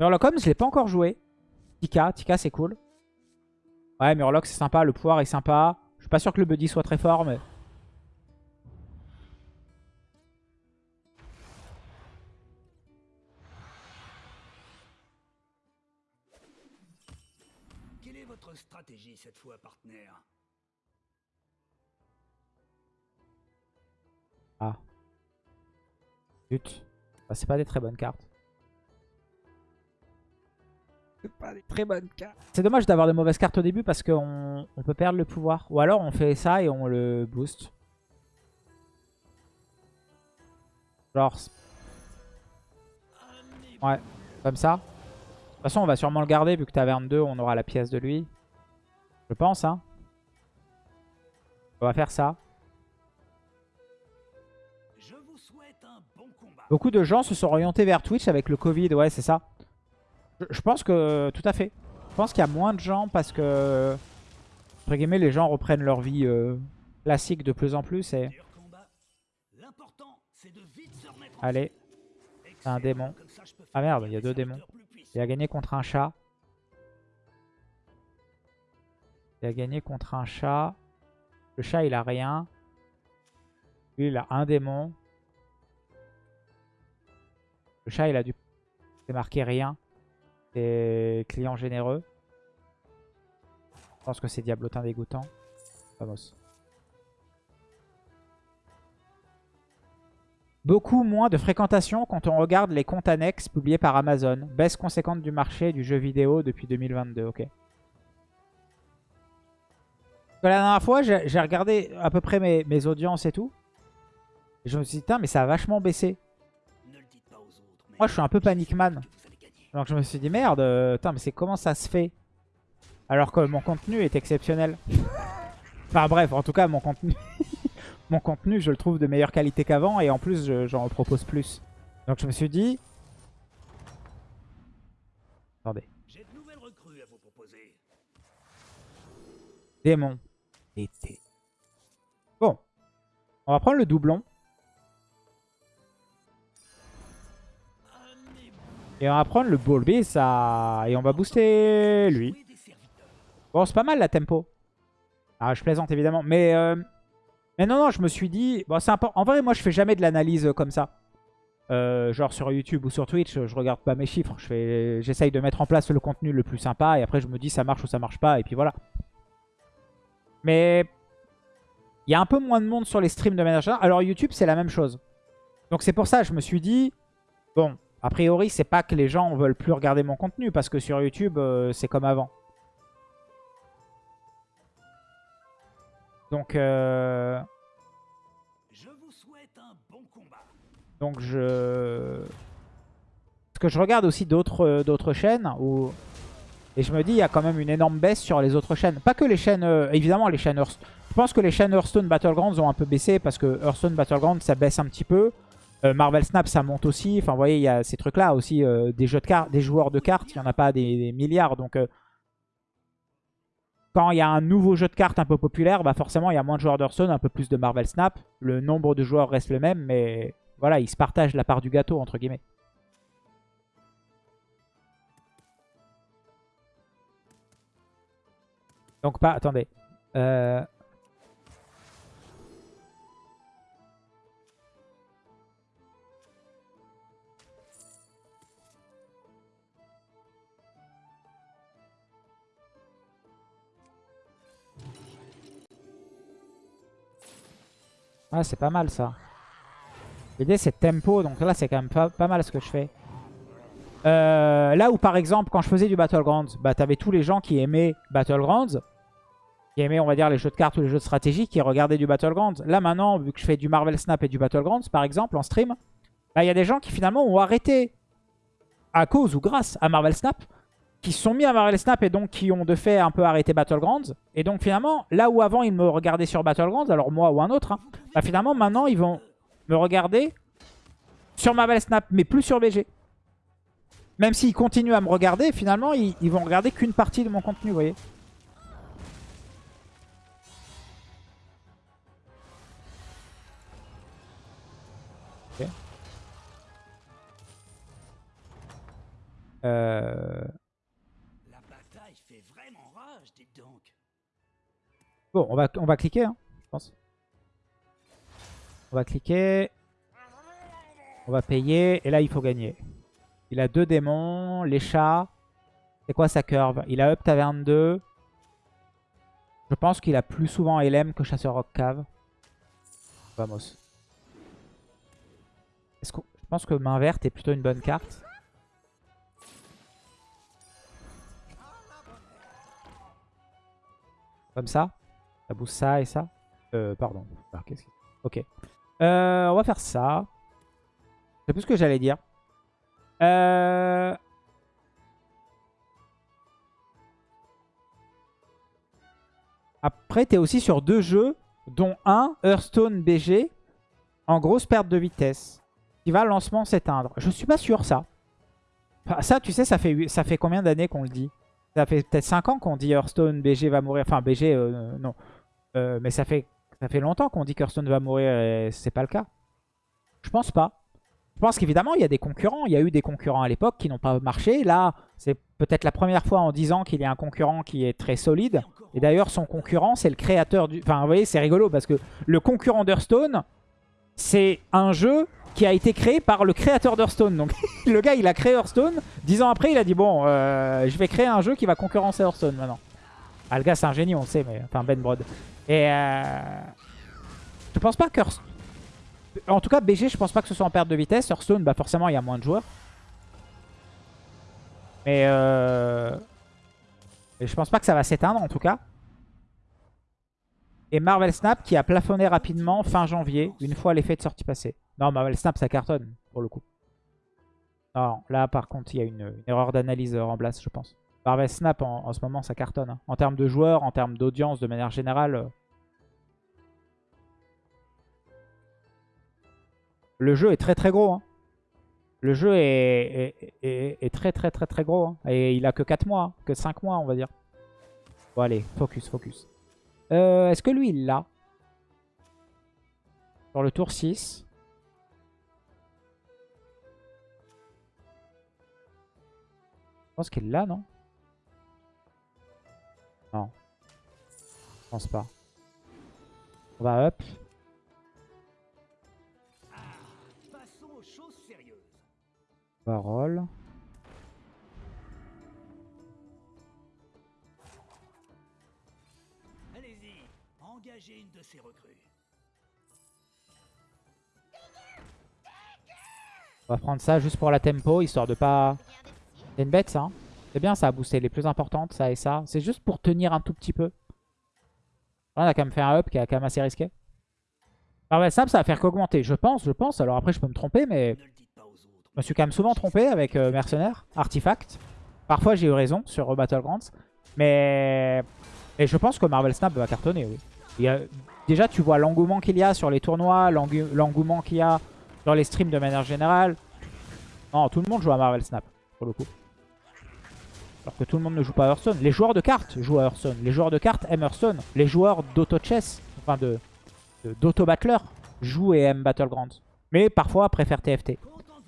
Murloc je l'ai pas encore joué. Tika, Tika c'est cool. Ouais, Murloc c'est sympa, le pouvoir est sympa. Je suis pas sûr que le buddy soit très fort, mais... Quelle est votre stratégie cette fois, partenaire? Ah. Zut. Bah, c'est pas des très bonnes cartes. C'est pas des très bonnes cartes. C'est dommage d'avoir des mauvaises cartes au début parce qu'on on peut perdre le pouvoir. Ou alors on fait ça et on le booste. Genre... Ouais, comme ça. De toute façon, on va sûrement le garder vu que taverne 2, on aura la pièce de lui. Je pense, hein. On va faire ça. Je vous souhaite un bon combat. Beaucoup de gens se sont orientés vers Twitch avec le Covid, ouais c'est ça. Je, pense que, tout à fait. Je pense qu'il y a moins de gens parce que, entre guillemets, les gens reprennent leur vie euh, classique de plus en plus. Et... Allez, c'est un démon. Ah merde, il y a deux démons. Il a gagné contre un chat. Il a gagné contre un chat. Le chat, il a rien. Lui, il a un démon. Le chat, il a dû... C'est marqué rien. C'est client généreux. Je pense que c'est diablotin dégoûtant. Vamos. Beaucoup moins de fréquentation quand on regarde les comptes annexes publiés par Amazon. Baisse conséquente du marché du jeu vidéo depuis 2022. Ok. La dernière fois, j'ai regardé à peu près mes, mes audiences et tout. Et je me suis dit, putain, mais ça a vachement baissé. Moi, je suis un peu panic man. que vous allez gagner. Donc je me suis dit, merde, euh, putain, mais c'est comment ça se fait Alors que mon contenu est exceptionnel. enfin bref, en tout cas, mon contenu, mon contenu, je le trouve de meilleure qualité qu'avant. Et en plus, je- j'en propose plus. Donc je me suis dit... Attendez. J'ai de nouvelles recrues à vous proposer. Démon. Été. Bon. On va prendre le doublon. Et on va prendre le Bulby, ça... Et on va booster lui. Bon, c'est pas mal la tempo. Ah, je plaisante évidemment. Mais, euh, mais non, non, je me suis dit... Bon, c'est important. En vrai, moi, je fais jamais de l'analyse euh, comme ça. Euh, genre sur YouTube ou sur Twitch, je regarde pas mes chiffres. Je fais, J'essaye de mettre en place le contenu le plus sympa. Et après, je me dis ça marche ou ça marche pas. Et puis voilà. Mais il y a un peu moins de monde sur les streams de manière. Alors YouTube, c'est la même chose. Donc c'est pour ça, je me suis dit... Bon, a priori, c'est pas que les gens veulent plus regarder mon contenu. Parce que sur YouTube, euh, c'est comme avant. Donc, euh, Je vous souhaite un bon combat. donc je... Parce que je regarde aussi d'autres euh, d'autres chaînes où... Et je me dis, il y a quand même une énorme baisse sur les autres chaînes. Pas que les chaînes... euh, évidemment, les chaînes Hearthstone. Je pense que les chaînes Hearthstone Battlegrounds ont un peu baissé parce que Hearthstone Battlegrounds, ça baisse un petit peu. Euh, Marvel Snap, ça monte aussi. Enfin, vous voyez, il y a ces trucs-là aussi. euh, des jeux de des joueurs de cartes, il n'y en a pas des, des milliards. Donc, euh, quand il y a un nouveau jeu de cartes un peu populaire, bah forcément, il y a moins de joueurs d'Hearthstone, un peu plus de Marvel Snap. Le nombre de joueurs reste le même, mais voilà, ils se partagent la part du gâteau, entre guillemets. Donc, pas... Attendez. Euh... Ah, c'est pas mal ça. L'idée c'est tempo, donc là c'est quand même pas, pas mal ce que je fais. Euh, là où par exemple quand je faisais du Battlegrounds, bah t'avais tous les gens qui aimaient Battlegrounds, qui aimaient on va dire les jeux de cartes ou les jeux de stratégie, qui regardaient du Battlegrounds. Là maintenant, vu que je fais du Marvel Snap et du Battlegrounds par exemple en stream, bah il y a des gens qui finalement ont arrêté à cause ou grâce à Marvel Snap, qui sont mis à Marvel Snap et donc qui ont de fait un peu arrêté Battlegrounds. Et donc finalement, là où avant ils me regardaient sur Battlegrounds, alors moi ou un autre, hein, bah finalement maintenant ils vont me regarder sur Marvel Snap, mais plus sur BG. Même s'ils continuent à me regarder, finalement, ils, vont regarder qu'une partie de mon contenu, vous voyez. Euh, On va, cliquer, hein, je pense. On va cliquer. On va payer. Et là, il faut gagner. Il a deux démons. Les chats. C'est quoi sa curve? Il a Up Taverne 2. Je pense qu'il a plus souvent LM que Chasseur Rock Cave. Vamos. Je pense que main verte est plutôt une bonne carte. Comme ça. Ça booste ça et ça. Euh, pardon. Ok. Euh, on va faire ça. C'est plus ce que j'allais dire. Euh... Après, tu es aussi sur deux jeux, dont un, Hearthstone BG, en grosse perte de vitesse, qui va lancement s'éteindre. Je suis pas sûr, ça. Ça, tu sais, ça fait, ça fait combien d'années qu'on le dit? Ça fait peut-être 5 ans qu'on dit Hearthstone BG va mourir. Enfin, BG, non. Euh, mais ça fait, ça fait longtemps qu'on dit qu'Hearthstone va mourir et c'est pas le cas. Je pense pas. Je pense qu'évidemment, il y a des concurrents. Il y a eu des concurrents à l'époque qui n'ont pas marché. Là, c'est peut-être la première fois en 10 ans qu'il y a un concurrent qui est très solide. Et d'ailleurs, son concurrent, c'est le créateur du... Enfin, vous voyez, c'est rigolo parce que le concurrent d'Hearthstone, c'est un jeu qui a été créé par le créateur d'Hearthstone. Donc, le gars, il a créé Hearthstone. 10 ans après, il a dit, bon, euh, je vais créer un jeu qui va concurrencer Hearthstone maintenant. Ah, le gars, c'est un génie, on le sait, mais... Enfin, Ben Brod. Et... Euh... Je pense pas qu'Hearthstone... En tout cas, BG, je pense pas que ce soit en perte de vitesse. Hearthstone, bah forcément, il y a moins de joueurs. Mais... Euh... Je pense pas que ça va s'éteindre en tout cas. Et Marvel Snap qui a plafonné rapidement fin janvier, une fois l'effet de sortie passé. Non, Marvel Snap ça cartonne pour le coup. Non, là par contre il y a une, erreur d'analyse euh, en place je pense. Marvel Snap en, ce moment ça cartonne. hein. En termes de joueurs, en termes d'audience de manière générale. Le jeu est très très gros. hein. Le jeu est, très très très très gros. hein. Et il a que 4 mois, hein. que 5 mois on va dire. Bon allez, focus, focus. Euh, Est-ce que lui il l'a? Sur le tour 6. Je pense qu'il l'a, non? Non. Je pense pas. On va up. On va roll. Allez-y, engagez une de ces recrues. On va prendre ça juste pour la tempo, histoire de pas... C'est une bête ça. hein. C'est bien ça a boosté les plus importantes, ça et ça. C'est juste pour tenir un tout petit peu. Là, on a quand même fait un up qui est quand même assez risqué. Ah ouais, ça, ça va faire qu'augmenter. Je pense, je pense. Alors après, je peux me tromper, mais je me suis quand même souvent trompé avec euh, Mercenaire, Artifact. Parfois, j'ai eu raison sur euh, Battlegrounds. Mais... Et je pense que Marvel Snap va cartonner, oui. Déjà, tu vois l'engouement qu'il y a sur les tournois, l'engouement qu'il y a dans les streams de manière générale. Non, tout le monde joue à Marvel Snap, pour le coup. Alors que tout le monde ne joue pas à Hearthstone. Les joueurs de cartes jouent à Hearthstone. Les joueurs de cartes aiment Hearthstone. Les joueurs d'auto-chess, enfin d'auto-battler, jouent et aiment Battlegrounds. Mais parfois préfèrent TFT.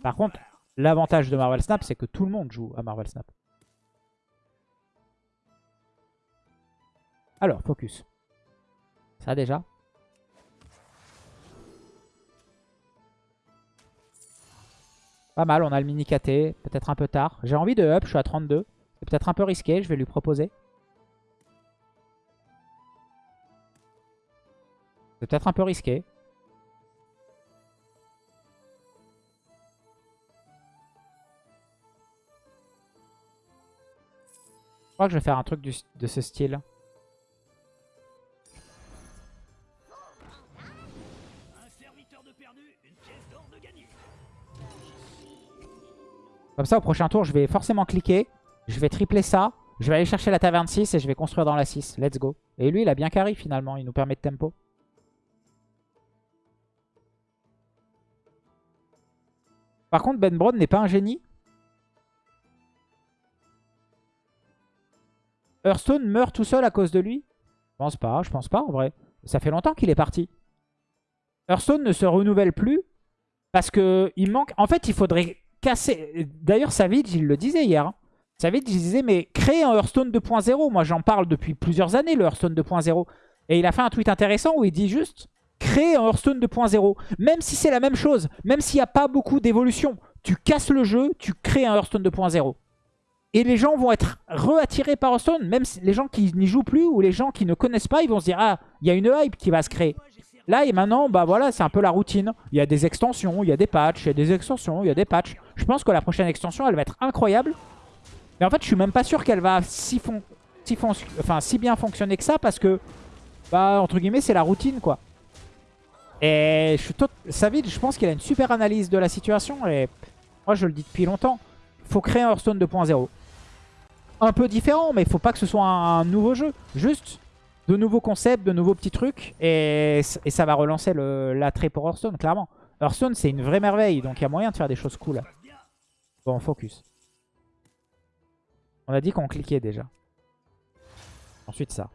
Par contre, l'avantage de Marvel Snap, c'est que tout le monde joue à Marvel Snap. Alors, focus. Ça déjà. Pas mal, on a le mini KT, peut-être un peu tard. J'ai envie de up, je suis à 32. C'est peut-être un peu risqué, je vais lui proposer. C'est peut-être un peu risqué. Crois que je vais faire un truc de ce style. Comme ça, au prochain tour, je vais forcément cliquer. Je vais tripler ça. Je vais aller chercher la taverne 6 et je vais construire dans la 6. Let's go. Et lui, il a bien carry finalement. Il nous permet de tempo. Par contre, Ben Brown n'est pas un génie. Hearthstone meurt tout seul à cause de lui Je pense pas, je pense pas en vrai. Ça fait longtemps qu'il est parti. Hearthstone ne se renouvelle plus parce que il manque... En fait, il faudrait casser... D'ailleurs, Savage, il le disait hier. Hein. Savage, il disait, mais créer un Hearthstone 2.0. Moi, j'en parle depuis plusieurs années, le Hearthstone 2.0. Et il a fait un tweet intéressant où il dit juste, créer un Hearthstone 2.0. Même si c'est la même chose, même s'il n'y a pas beaucoup d'évolution, tu casses le jeu, tu crées un Hearthstone 2.0. Et les gens vont être re-attirés par Hearthstone, même les gens qui n'y jouent plus ou les gens qui ne connaissent pas, ils vont se dire « Ah, il y a une hype qui va se créer ». Là et maintenant, bah voilà, c'est un peu la routine. Il y a des extensions, il y a des patchs, il y a des extensions, il y a des patchs. Je pense que la prochaine extension, elle va être incroyable. Mais en fait, je suis même pas sûr qu'elle va si, si, enfin, si bien fonctionner que ça parce que, bah, entre guillemets, c'est la routine, quoi. Et je suis. Savage, je pense qu'il a une super analyse de la situation et moi, je le dis depuis longtemps. Faut créer un Hearthstone 2.0 un peu différent, mais il faut pas que ce soit un, nouveau jeu. Juste de nouveaux concepts, de nouveaux petits trucs, et, ça va relancer l'attrait pour Hearthstone, clairement. Hearthstone, c'est une vraie merveille, donc il y a moyen de faire des choses cool. Bon, focus. On a dit qu'on cliquait déjà. Ensuite ça.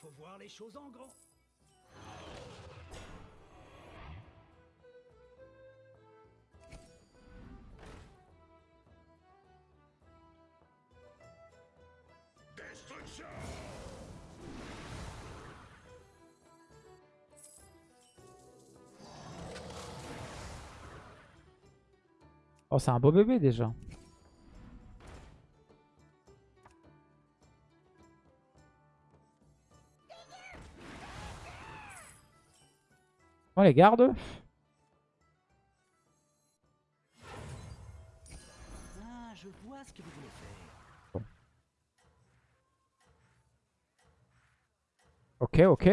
Faut voir les choses en grand. Destruction Oh, c'est un beau bébé déjà. On les garde. Je vois ce que vous voulez faire. Ok, ok.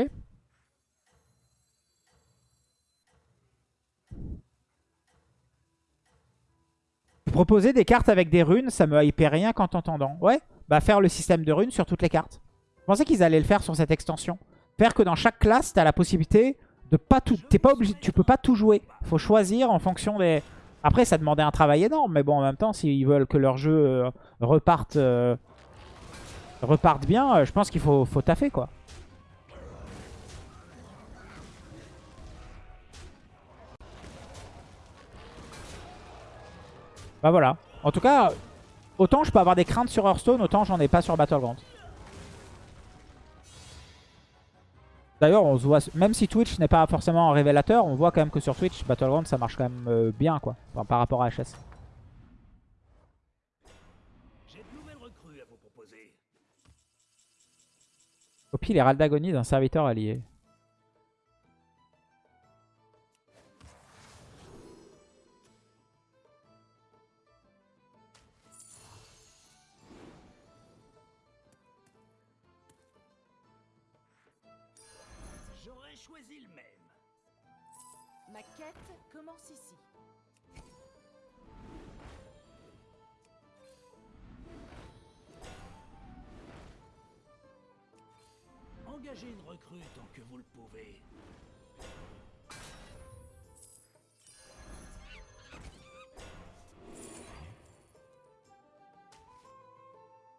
Proposer des cartes avec des runes, ça me hyper rien qu'en t'entendant. Ouais, bah faire le système de runes sur toutes les cartes. Je pensais qu'ils allaient le faire sur cette extension. Faire que dans chaque classe, tu as la possibilité de pas. T'es pas tu peux pas tout jouer. Faut choisir en fonction des. Après, ça demandait un travail énorme, mais bon, en même temps, s'ils veulent que leur jeu euh, reparte, euh, reparte bien, euh, je pense qu'il faut, faut taffer, quoi. Bah voilà. En tout cas, autant je peux avoir des craintes sur Hearthstone, autant j'en ai pas sur Battlegrounds. D'ailleurs, on se voit, même si Twitch n'est pas forcément un révélateur, on voit quand même que sur Twitch, Battleground, ça marche quand même euh, bien, quoi, par rapport à HS. J'ai de nouvelles recrues à vous proposer. Copie les d'agonie d'un serviteur allié. Ma quête commence ici. Engagez une recrue tant que vous le pouvez.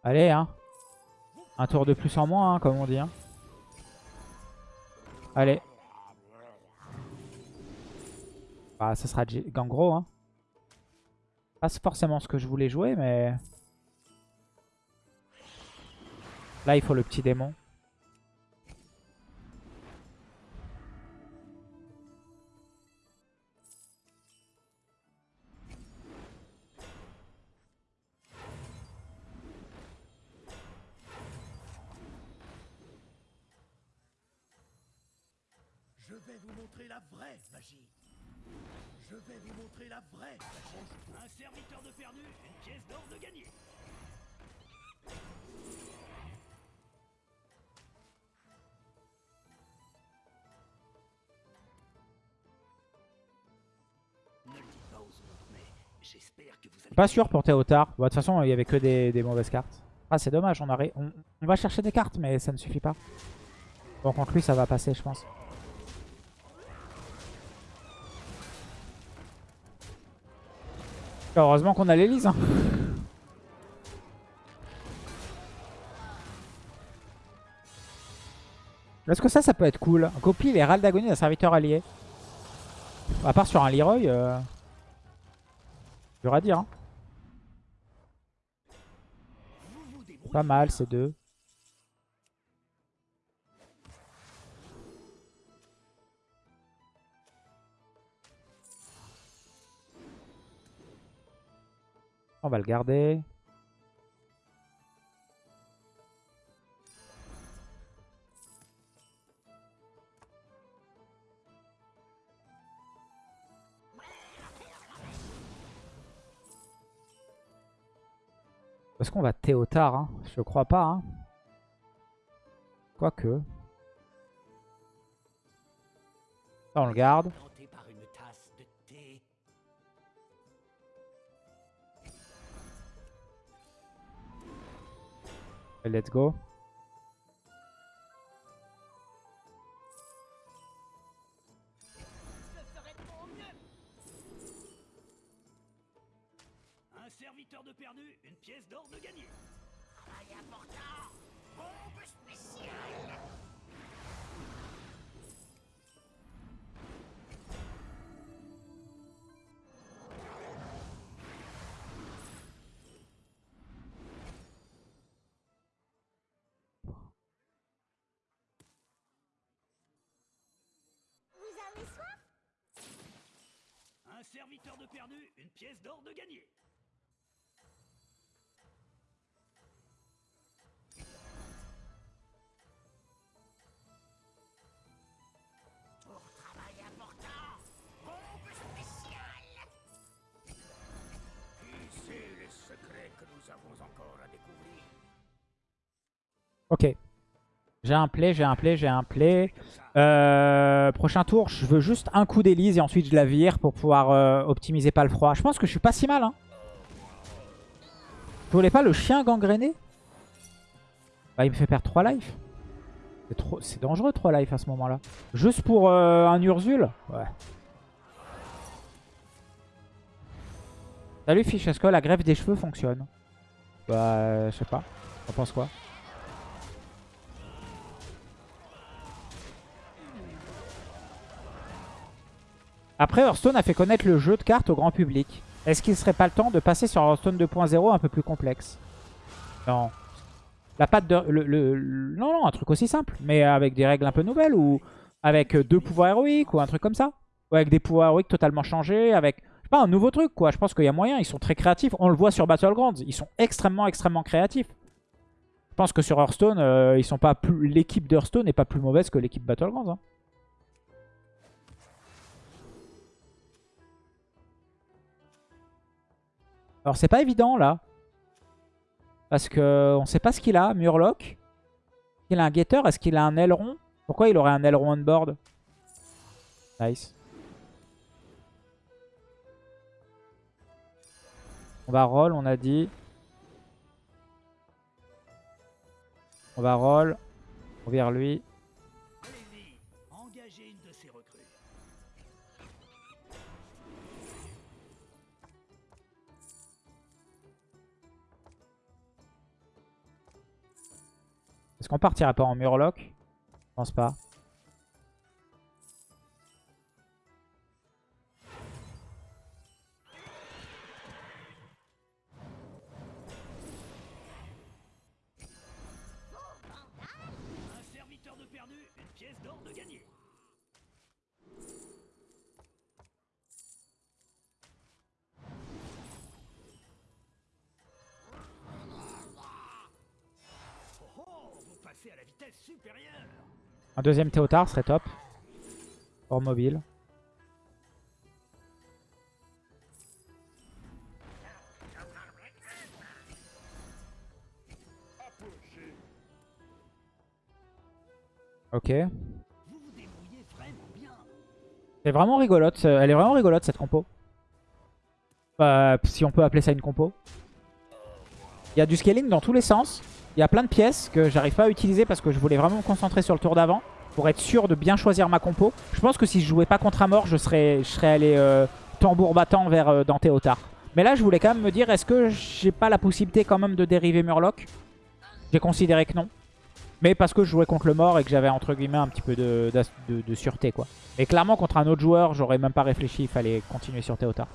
Allez, hein. Un tour de plus en moins, hein, comme on dit. Hein. Allez. Bah, ça sera Gangro. Hein. Pas forcément ce que je voulais jouer, mais... Là, il faut le petit démon. Magie. Je vais vous montrer la vraie Un serviteur de perdu, une pièce d'or de gagné. Pas sûr pour Théotard. de toute façon, il y avait que des, mauvaises cartes. Ah, c'est dommage, on, on, on va chercher des cartes, mais ça ne suffit pas. Bon, contre lui, ça va passer, je pense. Heureusement qu'on a l'Elise. Hein. Est-ce que ça, ça peut être cool? Copie les râles d'agonie d'un serviteur allié. À part sur un Leroy, euh... à dire. Hein. Pas mal ces deux. On va le garder. Est-ce qu'on va Théotard hein Je crois pas. Hein. Quoique. On le garde. Let's go. Serviteur de perdu, une pièce d'or de gagné. Pour travail important, bombe spéciale. Qui sait les secrets que nous avons encore à découvrir? Ok. J'ai un play, j'ai un play, j'ai un play. Euh, prochain tour, je veux juste un coup d'Elise et ensuite je la vire pour pouvoir euh, optimiser pas le froid. Je pense que je suis pas si mal. Hein. Vous voulez pas le chien gangréné? Bah il me fait perdre 3 life. C'est dangereux 3 life à ce moment là. Juste pour euh, un Urzul? Ouais. Salut que la greffe des cheveux fonctionne Bah je sais pas. On pense quoi? Après, Hearthstone a fait connaître le jeu de cartes au grand public. Est-ce qu'il serait pas le temps de passer sur Hearthstone 2.0 un peu plus complexe? Non. La patte de... Le, non, non, un truc aussi simple. Mais avec des règles un peu nouvelles ou avec deux pouvoirs héroïques ou un truc comme ça. Ou avec des pouvoirs héroïques totalement changés. Avec, je sais pas, un nouveau truc quoi. Je pense qu'il y a moyen. Ils sont très créatifs. On le voit sur Battlegrounds. Ils sont extrêmement, extrêmement créatifs. Je pense que sur Hearthstone, euh, ils sont pas plus... l'équipe d'Hearthstone n'est pas plus mauvaise que l'équipe Battlegrounds. Hein. Alors c'est pas évident là. Parce que on sait pas ce qu'il a, Murloc. Il a un Getter, est-ce qu'il a un aileron? Pourquoi il aurait un aileron on board? Nice. On va roll, on a dit. On va roll. On vire lui. Est-ce qu'on partirait pas en Murloc? Je pense pas. Un deuxième Théotard serait top. Hors mobile. Ok. C'est vraiment rigolote. Elle est vraiment rigolote cette compo. si on peut appeler ça une compo. Il y a du scaling dans tous les sens. Il y a plein de pièces que j'arrive pas à utiliser parce que je voulais vraiment me concentrer sur le tour d'avant. Pour être sûr de bien choisir ma compo. Je pense que si je jouais pas contre je serais, je serais allé euh, tambour battant vers euh, Dante Otard. Mais là, je voulais quand même me dire, est-ce que j'ai pas la possibilité quand même de dériver Murloc? J'ai considéré que non. Mais parce que je jouais contre le mort et que j'avais entre guillemets un petit peu de sûreté quoi. Et clairement contre un autre joueur, j'aurais même pas réfléchi, il fallait continuer sur Théotard.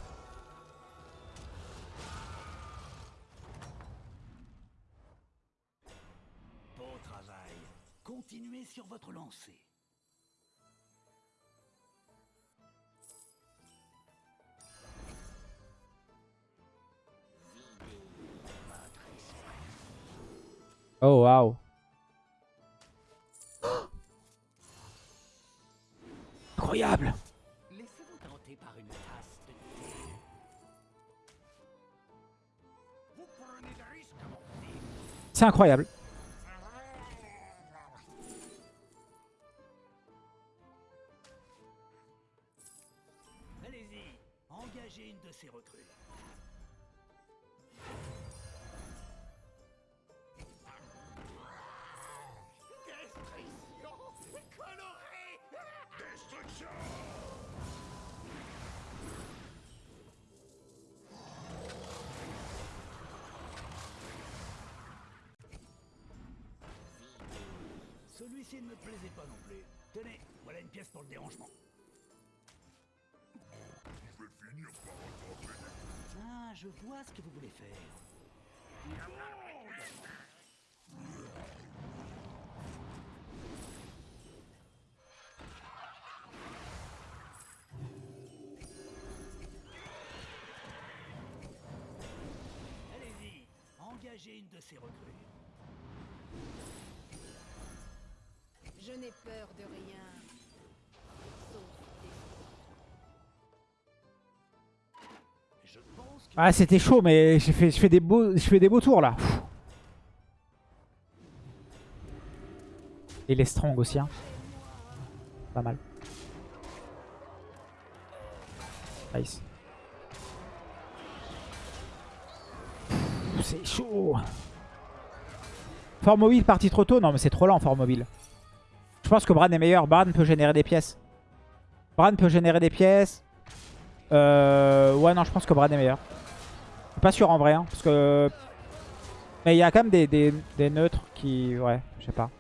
Oh waouh. Incroyable Laissez-vous tenter par une tasse de thé. C'est incroyable. Ce que vous voulez faire. Allez-y, engagez une de ces recrues. Je n'ai peur de rien. Ah c'était chaud mais je fais des beaux, tours là. Et les strong aussi hein. Pas mal. Nice. C'est chaud. Fort mobile parti trop tôt? Non mais c'est trop lent fort mobile. Je pense que Bran est meilleur. Bran peut générer des pièces. Bran peut générer des pièces. Euh, ouais, non, je pense que Bran est meilleur. Je suis pas sûr en vrai. hein, parce que... Mais il y a quand même des, des, des neutres qui... Ouais, je sais pas.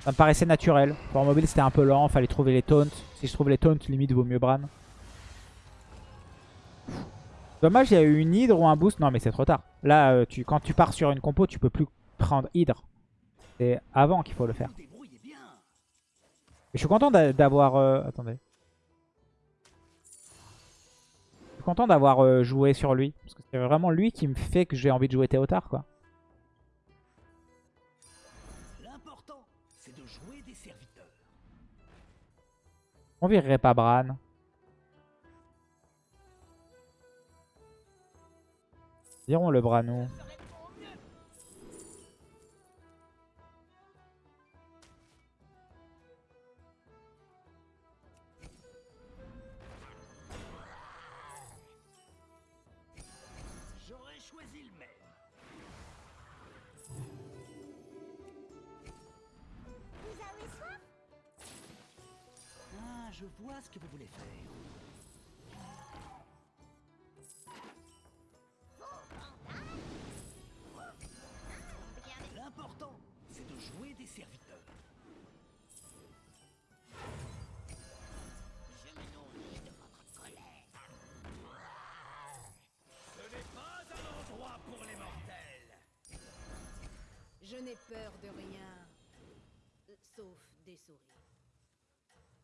Ça me paraissait naturel. Pour mobile, c'était un peu lent. Fallait trouver les taunts. Si je trouve les taunts, limite, vaut mieux Bran. Dommage, il y a eu une hydre ou un boost. Non, mais c'est trop tard. Là, euh, tu, quand tu pars sur une compo, tu peux plus prendre hydre. C'est avant qu'il faut le faire. bien. Je suis content d'a- d'avoir... euh, Attendez. Content d'avoir euh, joué sur lui. Parce que c'est vraiment lui qui me fait que j'ai envie de jouer Théotard, quoi. L'important, c'est de jouer des serviteurs. On virerait pas Bran. Dirons le Branou. J'aurais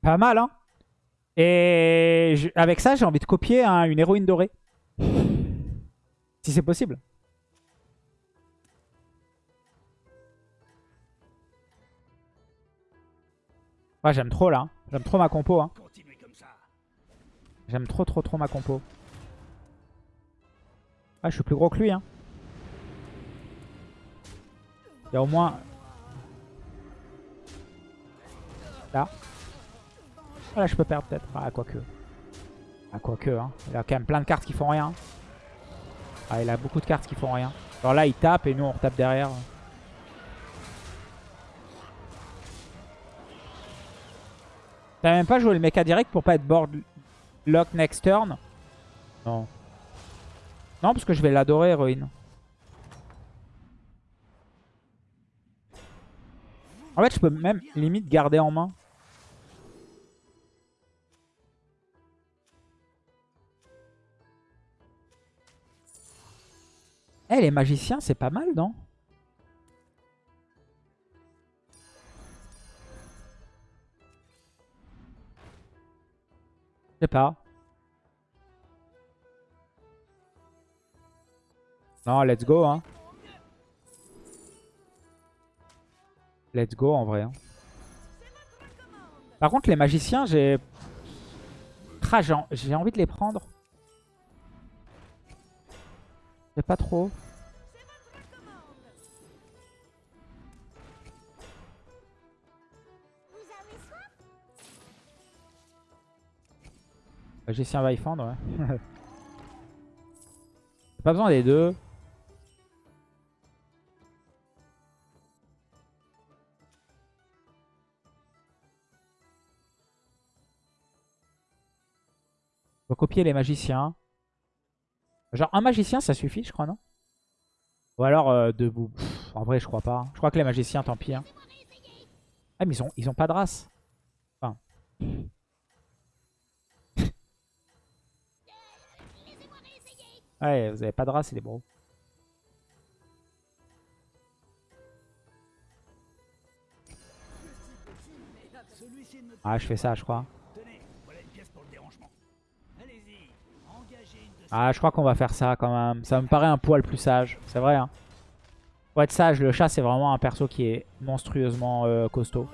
Pas mal, hein Et je- avec ça, j'ai envie de copier hein, une héroïne dorée. Si c'est possible. Ouais, j'aime trop là. hein. J'aime trop ma compo. Hein. J'aime trop trop trop ma compo. Ah, je suis plus gros que lui. Hein. Il y a au moins... Là. Ah, Là, je peux perdre peut-être. Ah, quoique. Ah, quoique. Hein. Il a quand même plein de cartes qui font rien. Ah, il a beaucoup de cartes qui font rien. Alors là, il tape et nous, on retape derrière. T'as même pas joué le mecha direct pour pas être board lock next turn? Non. Non, parce que je vais l'adorer, héroïne. En fait, je peux même limite garder en main. Eh, les magiciens, c'est pas mal, non? Je sais pas. Non, let's go, hein. Let's go, en vrai. hein. Par contre, les magiciens, j'ai... Ah, j'ai en- j'ai envie de les prendre. Je sais pas trop. Magicien va y fendre, ouais. J'ai pas besoin des deux. Faut copier les magiciens. Genre un magicien ça suffit je crois non? Ou alors euh, debout. En vrai je crois pas. Je crois que les magiciens tant pis. hein. Ah mais ils ont, ils ont pas de race. Enfin. Ouais vous avez pas de race. Celui-ci ne me... Ah je fais ça je crois. Ah je crois qu'on va faire ça quand même. Ça me paraît un poil plus sage. C'est vrai hein. Pour être sage le chat c'est vraiment un perso qui est monstrueusement euh, costaud.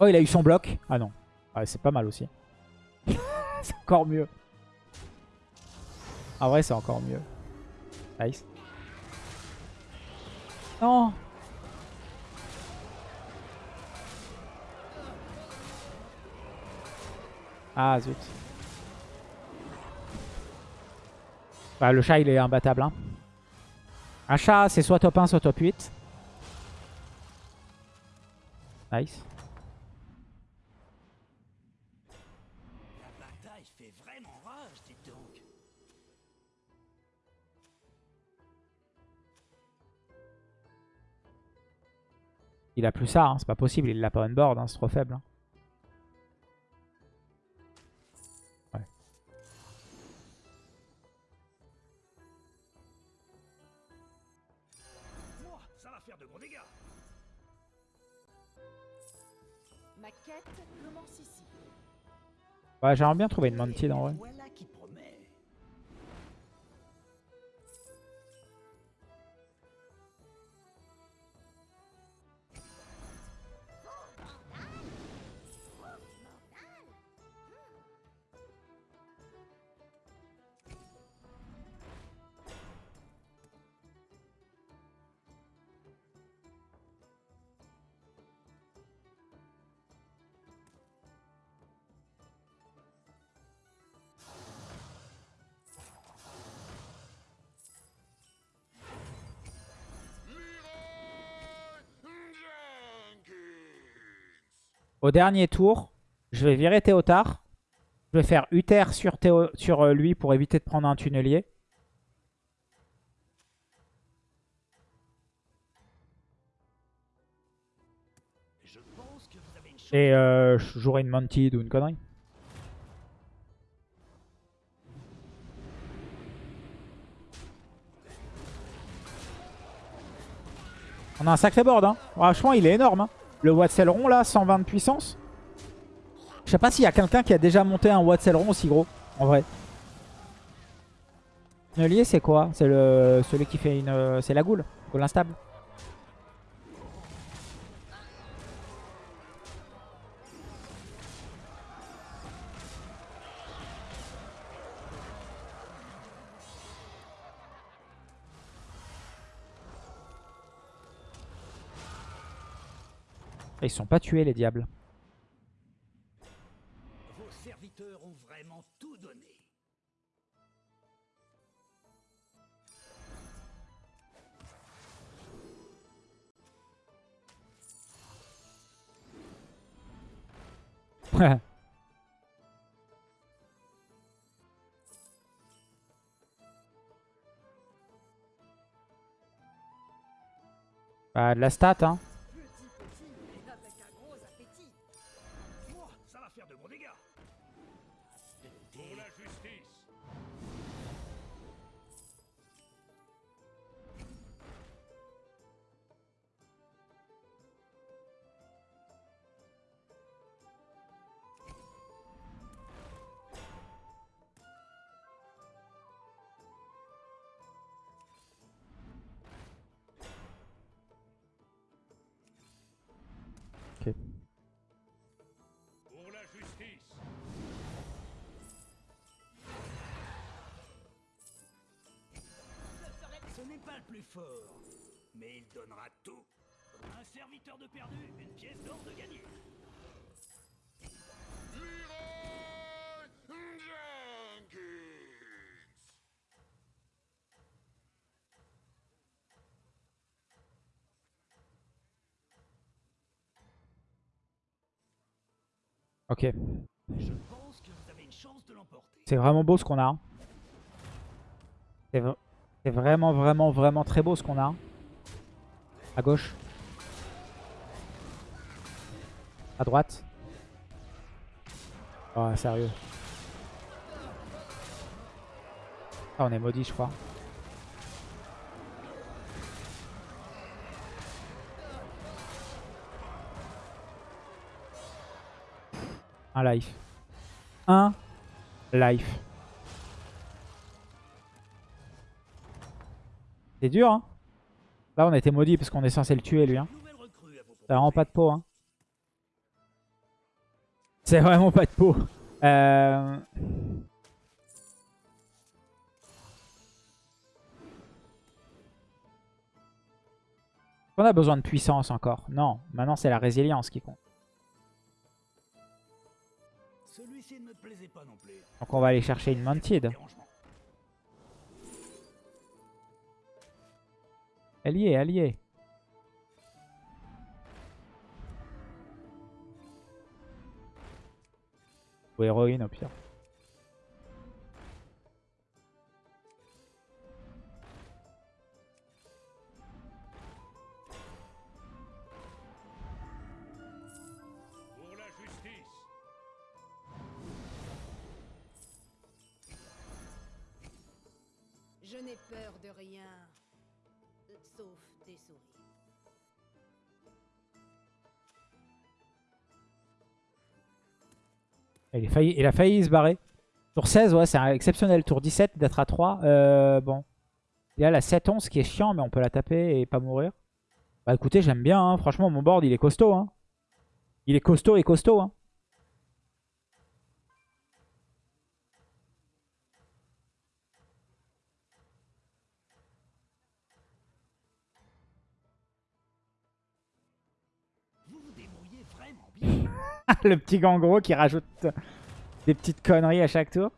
Oh il a eu son bloc. Ah non. Ouais c'est pas mal aussi. c'est encore mieux. En vrai c'est encore mieux. Nice. Non Ah zut. Bah, le chat il est imbattable. Hein. Un chat c'est soit top 1 soit top 8. Nice. Il a plus ça, hein, c'est pas possible, il l'a pas on board, hein, c'est trop faible. hein. Ouais. Moi, ça va faire de gros dégâts. Ma quête commence ici. Ouais, j'aimerais bien trouver une Mantid en vrai. Au dernier tour, je vais virer Théotard. Je vais faire Uther sur, Théo- sur euh, lui pour éviter de prendre un tunnelier. Et euh, je jouerai une Mantid ou une connerie. On a un sacré board. Hein. Franchement, il est énorme. hein. Le Watseleron là, 120 de puissance. Je sais pas s'il y a quelqu'un qui a déjà monté un Watseleron aussi gros, en vrai. Tunnelier, c'est quoi? C'est le celui qui fait une... euh, C'est la goule, goule instable. Ils sont pas tués, les diables. Vos serviteurs ont vraiment tout donné. bah, de la stat, hein. Plus fort, mais il donnera tout. Un serviteur de perdu, une pièce d'or de gagné. Ok. Je pense que vous avez une chance de l'emporter. C'est vraiment beau ce qu'on a. hein. C'est c'est vraiment, vraiment, vraiment très beau ce qu'on a. À gauche. À droite. Oh, sérieux. Ah, on est maudit, je crois. Un life. Un life. C'est dur, hein Là, on a été maudit parce qu'on est censé le tuer, lui. Hein. C'est vraiment pas de peau, hein. C'est vraiment pas de peau. Euh... On a besoin de puissance encore. Non, maintenant c'est la résilience qui compte. Donc on va aller chercher une Mantid. Elle y est, elle y est. Ou héroïne au pire. Pour la justice. Je n'ai peur de rien. Il, failli, il a failli se barrer. Tour 16, ouais, c'est exceptionnel. Tour 17, d'être à 3. Euh, bon. Il a la 7-11 qui est chiant, mais on peut la taper et pas mourir. Bah écoutez, j'aime bien. hein. Franchement, mon board, il est costaud. Hein. Il est costaud et costaud. Hein. Le petit gangro qui rajoute des petites conneries à chaque tour.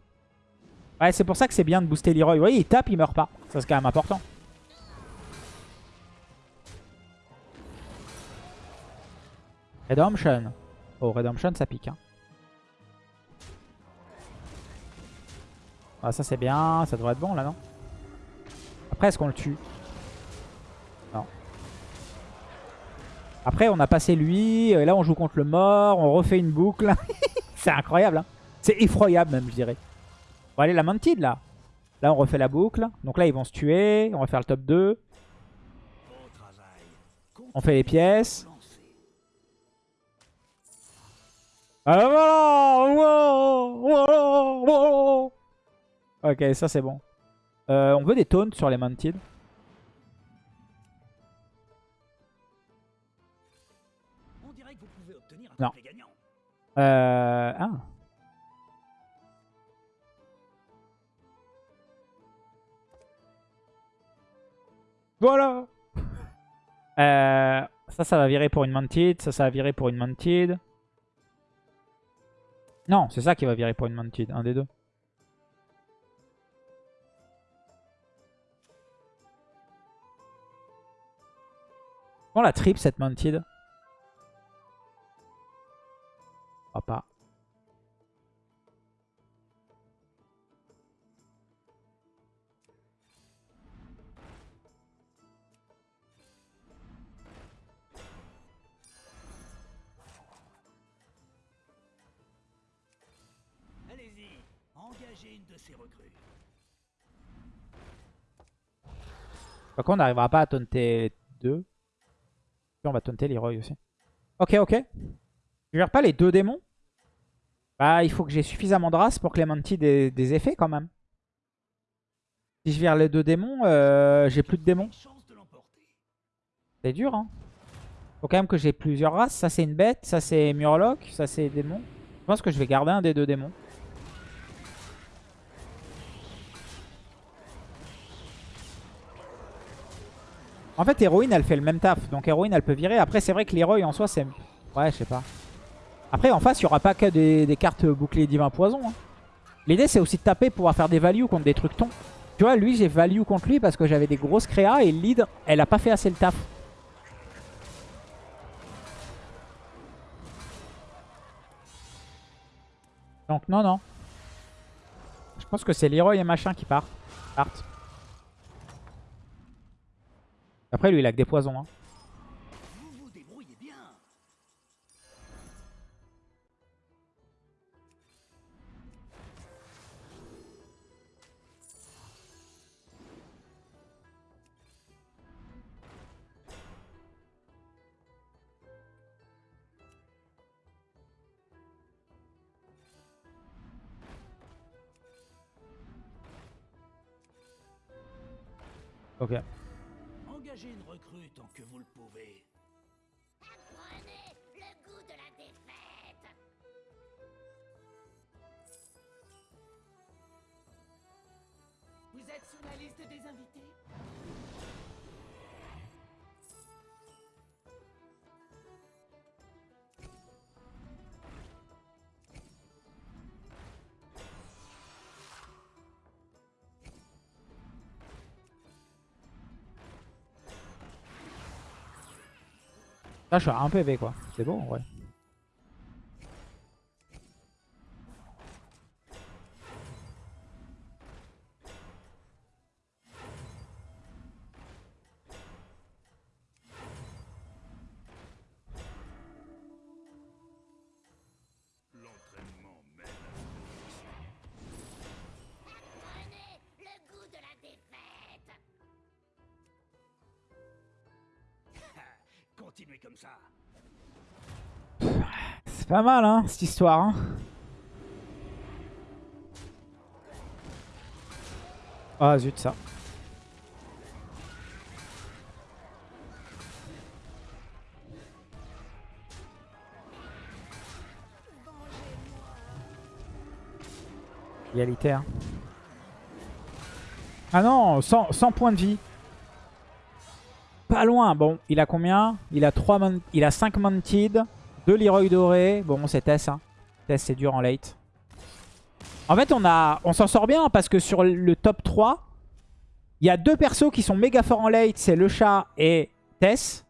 Ouais, c'est pour ça que c'est bien de booster Leroy. Vous voyez, il tape, il meurt pas. Ça, c'est quand même important. Redemption. Oh, Redemption, ça pique. Hein. Ah, ça, c'est bien. Ça devrait être bon, là, non? Après, est-ce qu'on le tue Non. Après, on a passé lui. Et là, on joue contre le mort. On refait une boucle. c'est incroyable. Hein c'est effroyable, même, je dirais. Bon, allez, la Mantid, là. Là, on refait la boucle. Donc là, ils vont se tuer. On va faire le top 2. Au travail. On fait les pièces. Voilà Ok, ça, c'est bon. Euh, on veut des taunts sur les Mantid. Non. Euh... Ah. Voilà Euh, Ça, ça va virer pour une Mantid. Ça, ça va virer pour une Mantid. Non, c'est ça qui va virer pour une Mantid. Un des deux. On la triple cette Mantid. crois pas. Allez-y, engagez une de ces recrues. Par contre, on n'arrivera pas à taunter les deux. on va taunter Leroy aussi. Ok, ok. Je gère pas les deux démons? Bah, il faut que j'ai suffisamment de race pour que les Monty des, des effets quand même. Si je vire les deux démons, euh, j'ai plus de démons. C'est dur, hein. Faut quand même que j'ai plusieurs races. Ça, c'est une bête. Ça, c'est Murloc. Ça, c'est démon. Je pense que je vais garder un des deux démons. En fait, Héroïne, elle fait le même taf. Donc, Héroïne, elle peut virer. Après, c'est vrai que Leroy, en soi, c'est... Ouais, je sais pas. Après, en face, il n'y aura pas que des, cartes bouclier divin poison. hein. L'idée, c'est aussi de taper pour pouvoir faire des values contre des trucs tons. Tu vois, lui, j'ai value contre lui parce que j'avais des grosses créas et lead, elle a pas fait assez le taf. Donc non, non. Je pense que c'est Leroy et machin qui partent. partent. Après, lui, il a que des poisons. Hein. Ok. Engagez une recrue tant que vous le pouvez. Prenez le goût de la défaite. Vous êtes sur la liste des invités? Là, je suis à un PV, quoi. C'est bon, ouais. Pas mal, hein, cette histoire. Hein. Ah, zut, ça. Égalité, hein. Ah non, 100, 100 points de vie. Pas loin. Bon, il a combien? Il a 3 mon- il a 5 Mounted, 2 Leroy doré. Bon, c'est Tess. Hein. Tess, c'est dur en late. En fait, on, a, on s'en sort bien parce que sur le top 3, il y a deux persos qui sont méga forts en late. C'est le chat et Tess.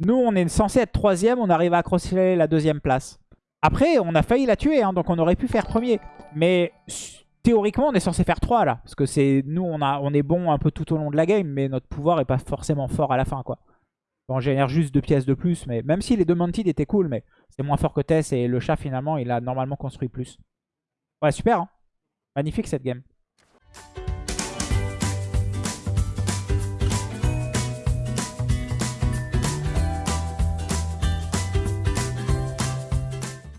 Nous, on est censé être troisième. On arrive à accrocher la deuxième place. Après, on a failli la tuer. Hein, donc, on aurait pu faire premier. Mais théoriquement, on est censé faire 3 là. Parce que c'est nous, on, est bon un peu tout au long de la game. Mais notre pouvoir est pas forcément fort à la fin. quoi. On génère juste deux pièces de plus. mais Même si les deux Mounted étaient cool. Mais c'est moins fort que Tess. Et le chat, finalement, il a normalement construit plus. Ouais, super. hein. Magnifique cette game.